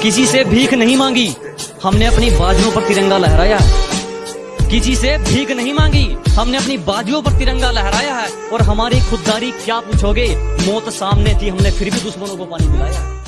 किसी से भीख नहीं मांगी। हमने अपनी बाजुओं पर तिरंगा लहराया किसी से भीख नहीं मांगी। हमने अपनी बाजुओं पर तिरंगा लहराया है। और हमारी खुददारी क्या पूछोगे? मौत सामने थी, हमने फिर भी दुश्मनों को पानी पिलाया